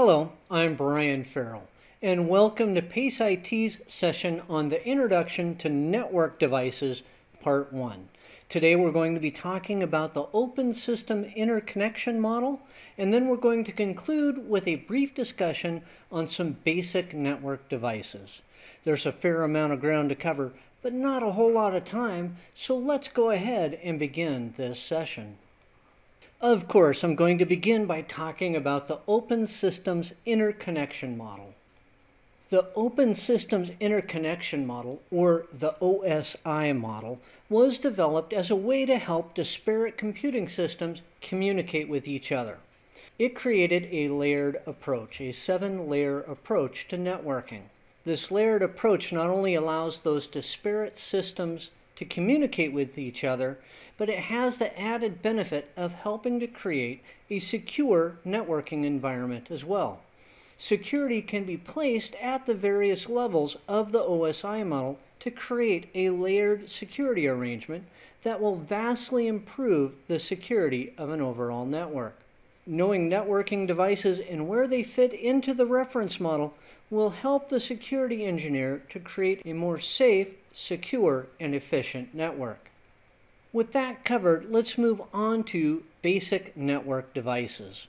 Hello, I'm Brian Farrell, and welcome to PACE IT's session on the Introduction to Network Devices, Part 1. Today we're going to be talking about the Open System Interconnection Model, and then we're going to conclude with a brief discussion on some basic network devices. There's a fair amount of ground to cover, but not a whole lot of time, so let's go ahead and begin this session. Of course, I'm going to begin by talking about the Open Systems Interconnection Model. The Open Systems Interconnection Model, or the OSI model, was developed as a way to help disparate computing systems communicate with each other. It created a layered approach, a seven-layer approach to networking. This layered approach not only allows those disparate systems to communicate with each other, but it has the added benefit of helping to create a secure networking environment as well. Security can be placed at the various levels of the OSI model to create a layered security arrangement that will vastly improve the security of an overall network. Knowing networking devices and where they fit into the reference model will help the security engineer to create a more safe, secure, and efficient network. With that covered, let's move on to basic network devices.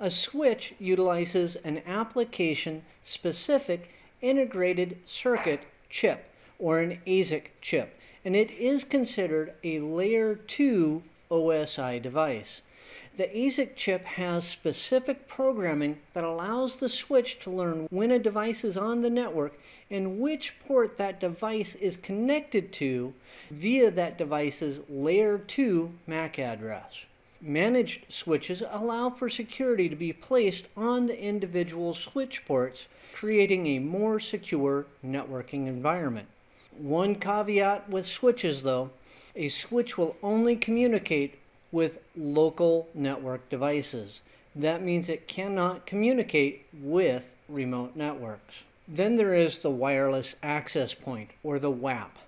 A switch utilizes an application-specific integrated circuit chip, or an ASIC chip, and it is considered a Layer 2 OSI device. The ASIC chip has specific programming that allows the switch to learn when a device is on the network and which port that device is connected to via that device's layer 2 MAC address. Managed switches allow for security to be placed on the individual switch ports, creating a more secure networking environment. One caveat with switches though, a switch will only communicate with local network devices. That means it cannot communicate with remote networks. Then there is the wireless access point, or the WAP.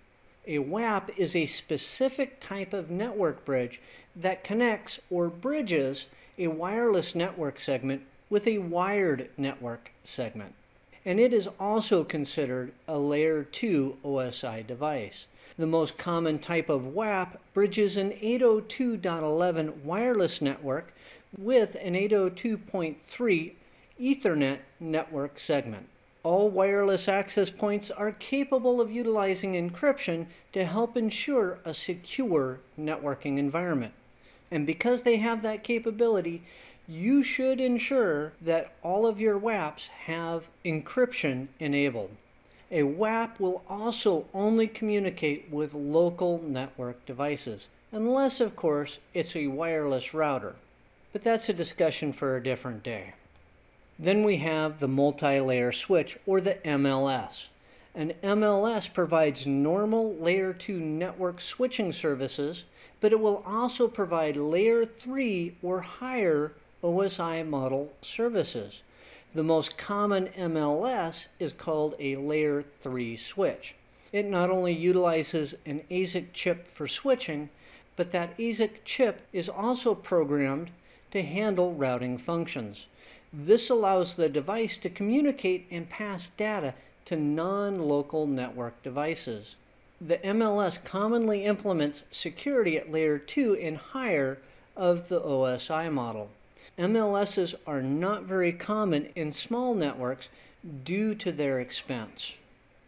A WAP is a specific type of network bridge that connects or bridges a wireless network segment with a wired network segment. And it is also considered a Layer 2 OSI device. The most common type of WAP bridges an 802.11 wireless network with an 802.3 Ethernet network segment. All wireless access points are capable of utilizing encryption to help ensure a secure networking environment. And because they have that capability, you should ensure that all of your WAPs have encryption enabled. A WAP will also only communicate with local network devices, unless of course it's a wireless router. But that's a discussion for a different day. Then we have the multi-layer switch, or the MLS. An MLS provides normal Layer 2 network switching services, but it will also provide Layer 3 or higher OSI model services. The most common MLS is called a layer 3 switch. It not only utilizes an ASIC chip for switching, but that ASIC chip is also programmed to handle routing functions. This allows the device to communicate and pass data to non-local network devices. The MLS commonly implements security at layer 2 and higher of the OSI model. MLSs are not very common in small networks due to their expense.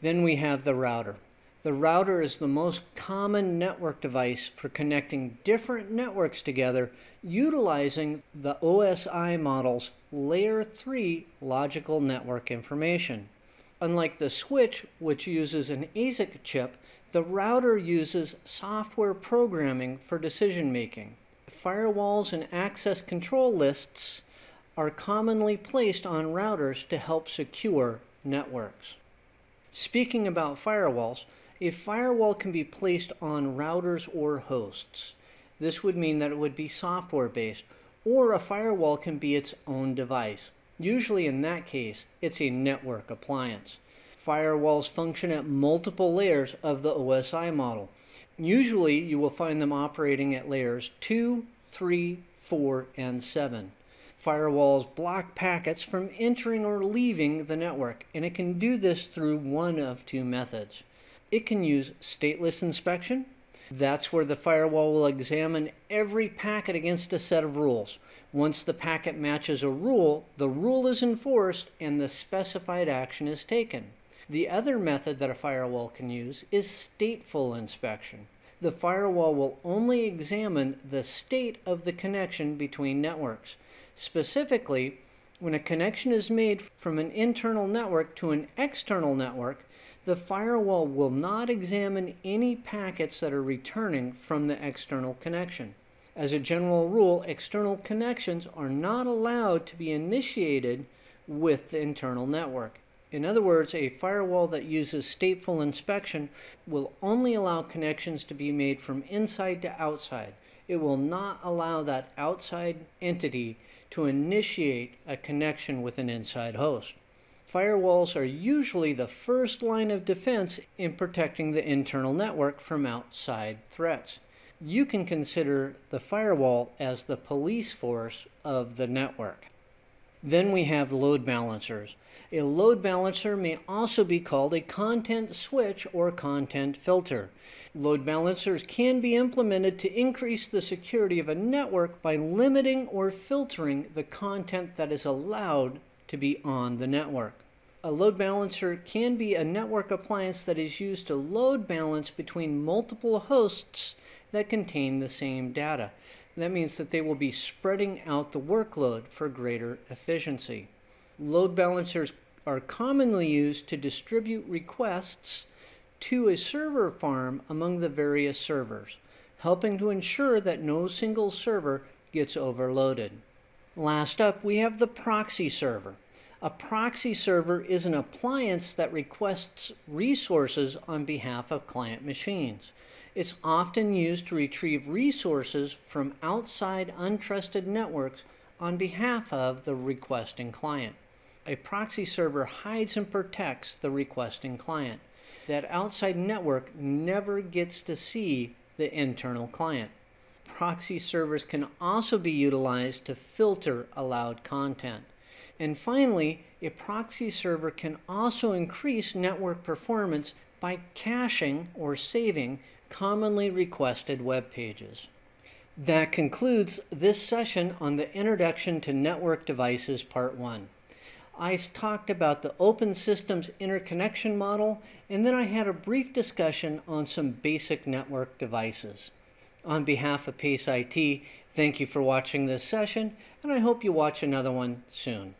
Then we have the router. The router is the most common network device for connecting different networks together utilizing the OSI model's Layer 3 logical network information. Unlike the switch, which uses an ASIC chip, the router uses software programming for decision making firewalls and access control lists are commonly placed on routers to help secure networks. Speaking about firewalls, a firewall can be placed on routers or hosts. This would mean that it would be software based, or a firewall can be its own device. Usually in that case, it's a network appliance. Firewalls function at multiple layers of the OSI model. Usually you will find them operating at layers 2, 3, 4, and 7. Firewalls block packets from entering or leaving the network, and it can do this through one of two methods. It can use stateless inspection. That's where the firewall will examine every packet against a set of rules. Once the packet matches a rule, the rule is enforced and the specified action is taken. The other method that a firewall can use is stateful inspection. The firewall will only examine the state of the connection between networks. Specifically, when a connection is made from an internal network to an external network, the firewall will not examine any packets that are returning from the external connection. As a general rule, external connections are not allowed to be initiated with the internal network. In other words, a firewall that uses stateful inspection will only allow connections to be made from inside to outside. It will not allow that outside entity to initiate a connection with an inside host. Firewalls are usually the first line of defense in protecting the internal network from outside threats. You can consider the firewall as the police force of the network. Then we have load balancers. A load balancer may also be called a content switch or content filter. Load balancers can be implemented to increase the security of a network by limiting or filtering the content that is allowed to be on the network. A load balancer can be a network appliance that is used to load balance between multiple hosts that contain the same data. That means that they will be spreading out the workload for greater efficiency. Load balancers are commonly used to distribute requests to a server farm among the various servers, helping to ensure that no single server gets overloaded. Last up, we have the proxy server. A proxy server is an appliance that requests resources on behalf of client machines. It's often used to retrieve resources from outside untrusted networks on behalf of the requesting client. A proxy server hides and protects the requesting client. That outside network never gets to see the internal client. Proxy servers can also be utilized to filter allowed content. And finally, a proxy server can also increase network performance by caching or saving commonly requested web pages. That concludes this session on the Introduction to Network Devices Part 1. I talked about the Open Systems Interconnection Model, and then I had a brief discussion on some basic network devices. On behalf of PACE IT, thank you for watching this session, and I hope you watch another one soon.